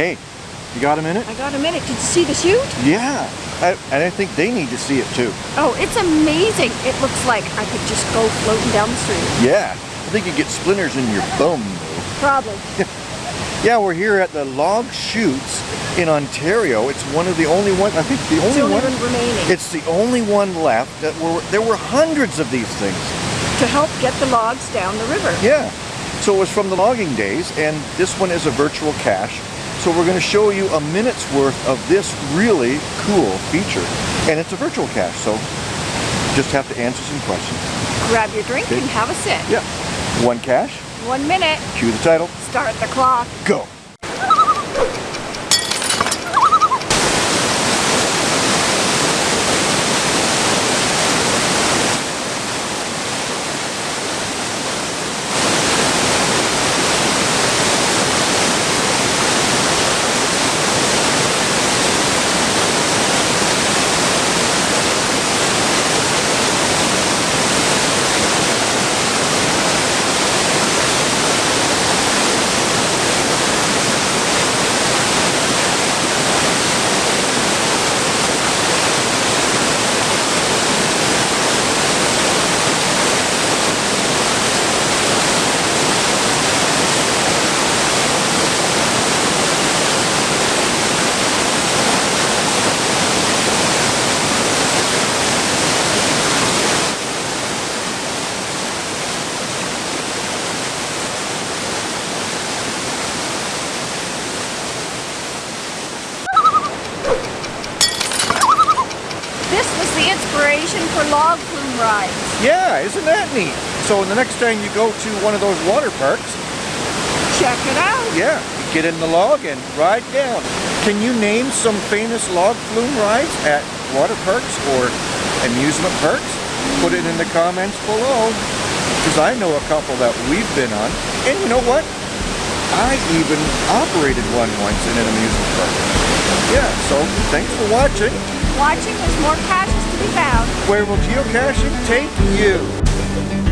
Hey, you got a minute? I got a minute. Did you see the chute? Yeah. I, and I think they need to see it too. Oh, it's amazing. It looks like I could just go floating down the street. Yeah. I think you get splinters in your bum though. Probably. Yeah, we're here at the log chutes in Ontario. It's one of the only one, I think the only, the only one. one remaining. It's the only one left that were, there were hundreds of these things. to help get the logs down the river. Yeah. So it was from the logging days, and this one is a virtual cache. So we're going to show you a minute's worth of this really cool feature. And it's a virtual cache, so just have to answer some questions. Grab your drink and have a sit. Yeah. One cache, One minute. cue the title, Start the clock. go. This was the inspiration for log flume rides. Yeah, isn't that neat? So the next time you go to one of those water parks, Check it out. yeah, get in the log and ride down. Can you name some famous log flume rides at water parks or amusement parks? Put it in the comments below. Because I know a couple that we've been on. And you know what? I even operated one once in an amusement park. Yeah, so thanks for watching. Watching, there's more caches Where will geocaching take you?